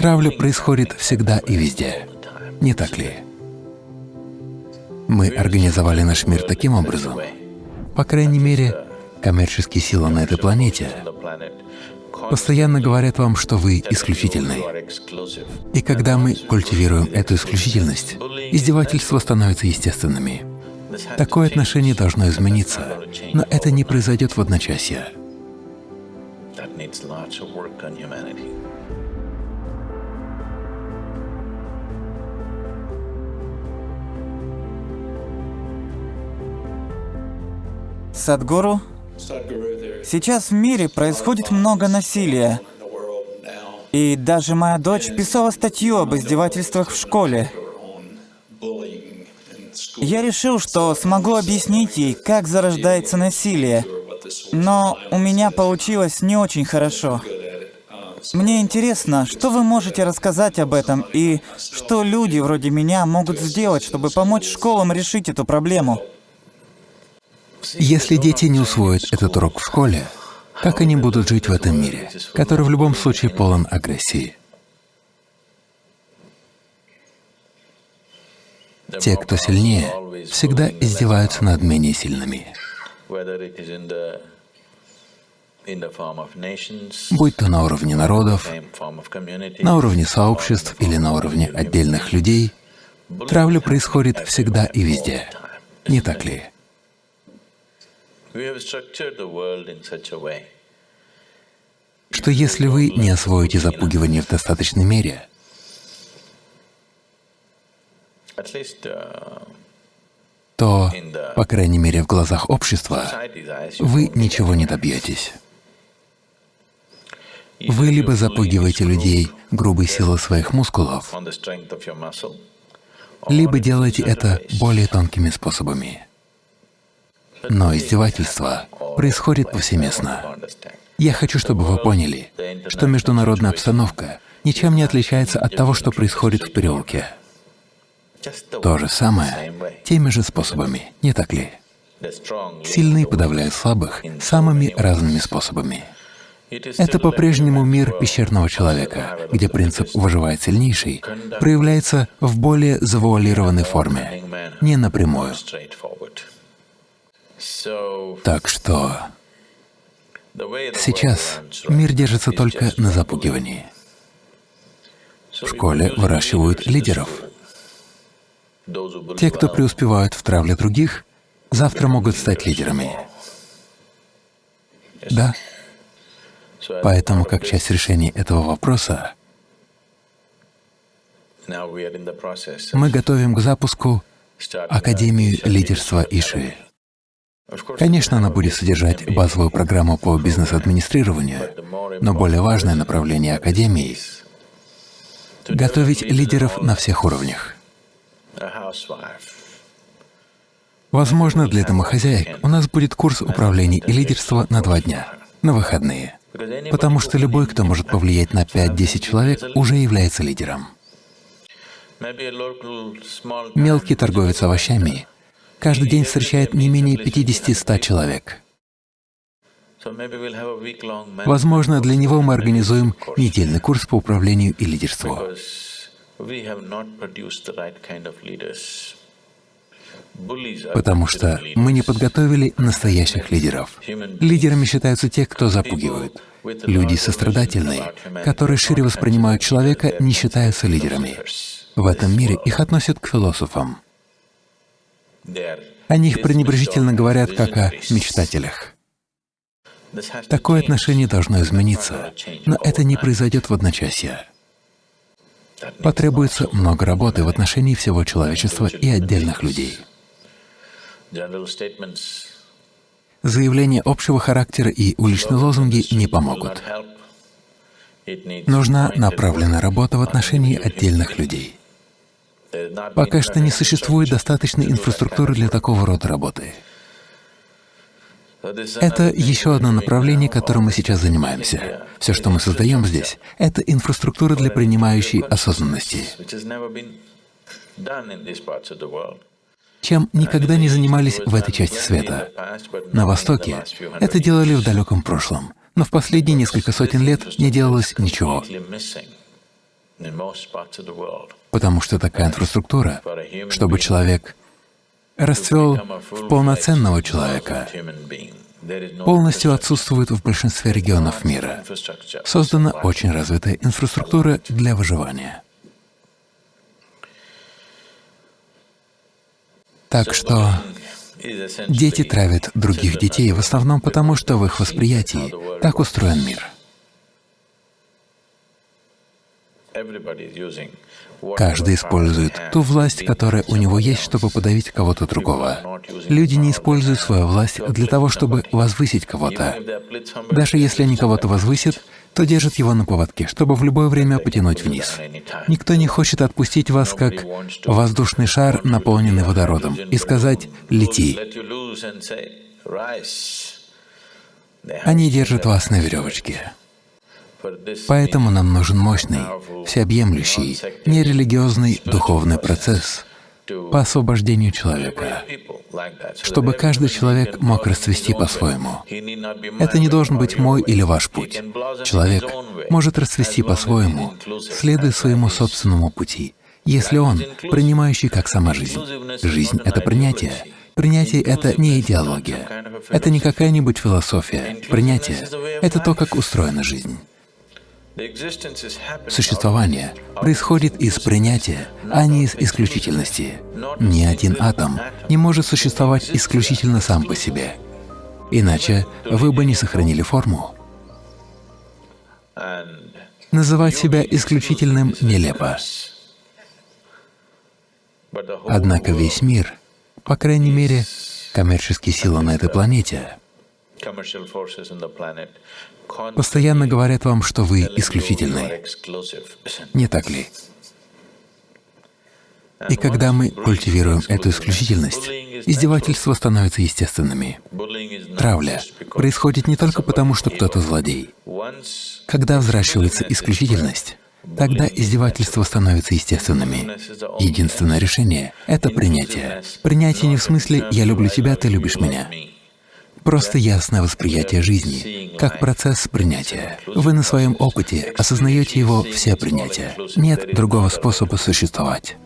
Травля происходит всегда и везде, не так ли? Мы организовали наш мир таким образом, по крайней мере, коммерческие силы на этой планете постоянно говорят вам, что вы исключительны. И когда мы культивируем эту исключительность, издевательства становятся естественными. Такое отношение должно измениться, но это не произойдет в одночасье. Садгуру, сейчас в мире происходит много насилия. И даже моя дочь писала статью об издевательствах в школе. Я решил, что смогу объяснить ей, как зарождается насилие. Но у меня получилось не очень хорошо. Мне интересно, что вы можете рассказать об этом и что люди вроде меня могут сделать, чтобы помочь школам решить эту проблему? Если дети не усвоят этот урок в школе, как они будут жить в этом мире, который в любом случае полон агрессии? Те, кто сильнее, всегда издеваются над менее сильными. Будь то на уровне народов, на уровне сообществ или на уровне отдельных людей, травля происходит всегда и везде. Не так ли? Что если вы не освоите запугивание в достаточной мере, uh, то, по крайней мере, в глазах общества, вы ничего не добьетесь. Вы либо запугиваете людей грубой силой своих мускулов, либо делаете это более тонкими способами. Но издевательство происходит повсеместно. Я хочу, чтобы вы поняли, что международная обстановка ничем не отличается от того, что происходит в переулке. То же самое, теми же способами, не так ли? Сильные подавляют слабых самыми разными способами. Это по-прежнему мир пещерного человека, где принцип «выживает сильнейший» проявляется в более завуалированной форме, не напрямую. Так что сейчас мир держится только на запугивании. В школе выращивают лидеров. Те, кто преуспевают в травле других, завтра могут стать лидерами. Да. Поэтому, как часть решения этого вопроса, мы готовим к запуску Академию лидерства Иши. Конечно, она будет содержать базовую программу по бизнес-администрированию, но более важное направление Академии — готовить лидеров на всех уровнях. Возможно, для домохозяек у нас будет курс управления и лидерства на два дня, на выходные, потому что любой, кто может повлиять на 5-10 человек, уже является лидером. Мелкий торговец овощами каждый день встречает не менее 50-100 человек. Возможно, для него мы организуем недельный курс по управлению и лидерству. Потому что мы не подготовили настоящих лидеров. Лидерами считаются те, кто запугивают. Люди сострадательные, которые шире воспринимают человека, не считаются лидерами. В этом мире их относят к философам. О них пренебрежительно говорят как о мечтателях. Такое отношение должно измениться, но это не произойдет в одночасье. Потребуется много работы в отношении всего человечества и отдельных людей. Заявления общего характера и уличные лозунги не помогут. Нужна направленная работа в отношении отдельных людей. Пока что не существует достаточной инфраструктуры для такого рода работы. Это еще одно направление, которым мы сейчас занимаемся. Все, что мы создаем здесь, — это инфраструктура для принимающей осознанности, чем никогда не занимались в этой части света. На Востоке это делали в далеком прошлом, но в последние несколько сотен лет не делалось ничего. Потому что такая инфраструктура, чтобы человек расцвел в полноценного человека, полностью отсутствует в большинстве регионов мира. Создана очень развитая инфраструктура для выживания. Так что дети травят других детей в основном потому, что в их восприятии так устроен мир. Каждый использует ту власть, которая у него есть, чтобы подавить кого-то другого. Люди не используют свою власть для того, чтобы возвысить кого-то. Даже если они кого-то возвысят, то держат его на поводке, чтобы в любое время потянуть вниз. Никто не хочет отпустить вас как воздушный шар, наполненный водородом, и сказать «лети». Они держат вас на веревочке. Поэтому нам нужен мощный, всеобъемлющий, нерелигиозный духовный процесс по освобождению человека, чтобы каждый человек мог расцвести по-своему. Это не должен быть мой или ваш путь. Человек может расцвести по-своему, следуя своему собственному пути, если он принимающий как сама жизнь. Жизнь — это принятие. Принятие — это не идеология, это не какая-нибудь философия. Принятие — это то, как устроена жизнь. Существование происходит из принятия, а не из исключительности. Ни один атом не может существовать исключительно сам по себе. Иначе вы бы не сохранили форму. Называть себя исключительным нелепо. Однако весь мир, по крайней мере, коммерческие силы на этой планете, постоянно говорят вам, что вы исключительны. Не так ли? И когда мы культивируем эту исключительность, издевательства становятся естественными. Травля происходит не только потому, что кто-то злодей. Когда взращивается исключительность, тогда издевательства становятся естественными. Единственное решение — это принятие. Принятие не в смысле «я люблю тебя, ты любишь меня». Просто ясное восприятие жизни, как процесс принятия. Вы на своем опыте осознаете его все принятия. Нет другого способа существовать.